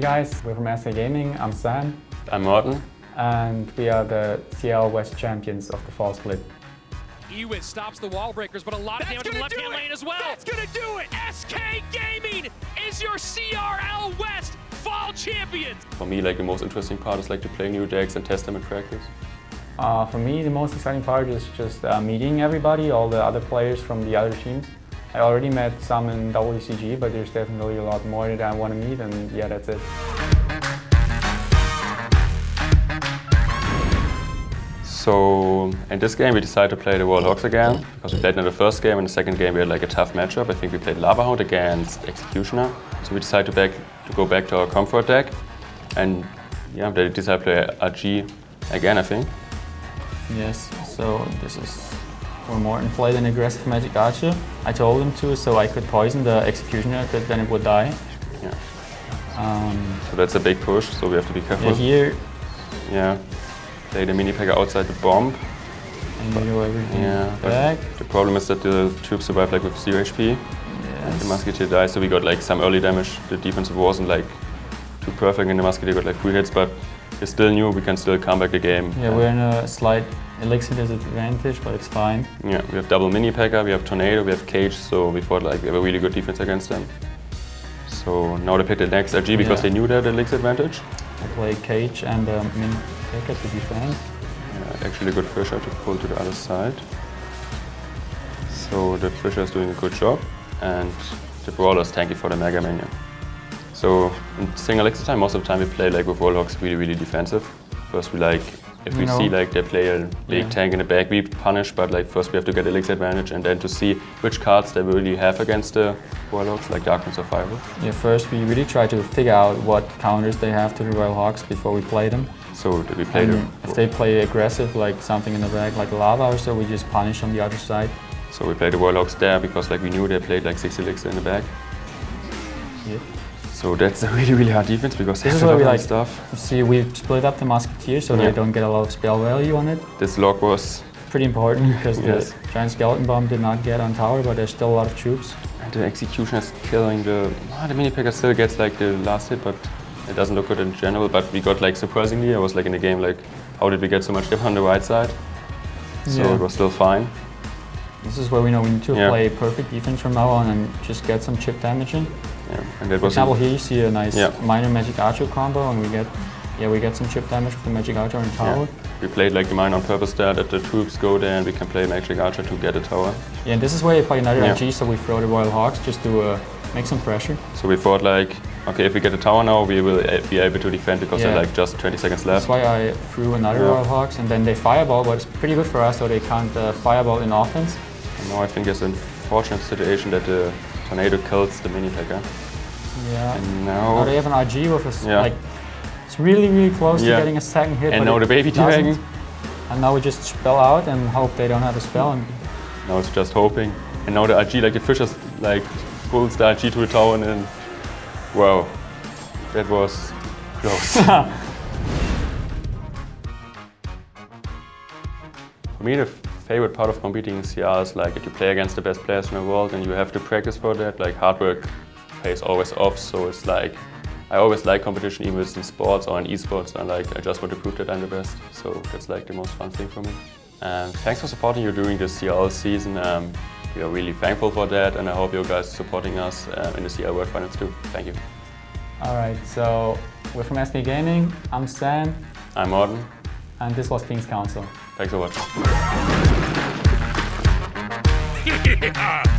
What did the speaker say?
Hey guys, we're from SK Gaming. I'm Sam. I'm Morten. And we are the CL West champions of the fall split. Ewiz stops the wall breakers, but a lot of That's damage in the left-hand lane as well. That's gonna do it! SK Gaming is your CRL West fall champions. For me, like the most interesting part is like to play new decks and test them in practice. Uh, for me, the most exciting part is just uh, meeting everybody, all the other players from the other teams. I already met some in WCG, but there's definitely a lot more that I want to meet, and yeah, that's it. So in this game we decided to play the Warlocks again because we played in the first game and the second game we had like a tough matchup. I think we played Lava Hound against Executioner. So we decided to, back, to go back to our comfort deck and yeah, they decided to play RG again I think. Yes, so this is where Morten played an aggressive Magic Archer. I told him to so I could poison the Executioner because then it would die. Yeah. Um, so that's a big push, so we have to be careful. Yeah, here. Yeah. Play the mini P.E.K.K.A outside the bomb. And you go everything yeah, back. The problem is that the troops survive like with 0 HP. Yes. The Musketeer dies, so we got like some early damage. The defense wasn't like too perfect and the Musketeer got like 3 hits, but it's still new, we can still come back the game. Yeah, we're in a slight elixir disadvantage, but it's fine. Yeah, we have double mini P.E.K.K.A, we have tornado, we have cage, so we thought like we have a really good defense against them. So now they picked the next RG because yeah. they knew that elixir advantage. I play cage and um, mini P.E.K.K.A to defend. Yeah, actually a good Fisher to pull to the other side. So the Fisher is doing a good job and the Brawler is tanky for the Mega Minion. So in single elixir time, most of the time we play like with Warlocks really, really defensive. First we like if we see like they play a big yeah. tank in the back, we punish, but like first we have to get elixir advantage and then to see which cards they really have against the Warlocks, like Darkness or Firewall. Yeah, first we really try to figure out what counters they have to the Royal Hogs before we play them. So do we play and them? If they play aggressive, like something in the back, like lava or so, we just punish on the other side. So we play the Warlocks there because like we knew they played like 6 elixir in the back. Yeah. So that's a really, really hard defense because this is where we like stuff. See, we split up the musketeer so yeah. they don't get a lot of spell value on it. This log was pretty important because yes. the giant skeleton bomb did not get on tower, but there's still a lot of troops. And the execution is killing the. Oh, the mini P.E.K.K.A still gets like the last hit, but it doesn't look good in general. But we got like surprisingly, I was like in the game like, how did we get so much dip on the right side? So yeah. it was still fine. This is where we know we need to yeah. play perfect defense from now on and just get some chip damage in. Yeah, and that For example, here you see a nice yeah. miner Magic Archer combo, and we get yeah we get some chip damage with the Magic Archer and tower. Yeah. We played like the mine on purpose there, that the troops go there and we can play Magic Archer to get a tower. Yeah, and this is where you play another yeah. RG, so we throw the Royal Hogs just to uh, make some pressure. So we thought like, okay, if we get a tower now, we will be able to defend because yeah. there are like just 20 seconds left. That's why I threw another Royal Hogs, and then they fireball, but it's pretty good for us, so they can't uh, fireball in offense. Now I think it's an unfortunate situation that the tornado kills the mini P.E.K.K.A. Eh? Yeah. And now, now they have an RG with a yeah. like it's really really close yeah. to getting a second hit. And now the baby dragon. And now we just spell out and hope they don't have a spell. And now it's just hoping. And now the RG like the Fishers like pulls the RG to the tower and then wow, that was close. For me, the favorite part of competing in CR is like if you play against the best players in the world and you have to practice for that, like hard work pays always off. So it's like, I always like competition, even if it's in sports or in esports. And like, I just want to prove that I'm the best. So that's like the most fun thing for me. And thanks for supporting you during this CL season. Um, we are really thankful for that, and I hope you guys are supporting us um, in the CL World Finals too. Thank you. All right, so we're from SK Gaming. I'm Sam. I'm Morten. And this was King's Council. Thanks for watching.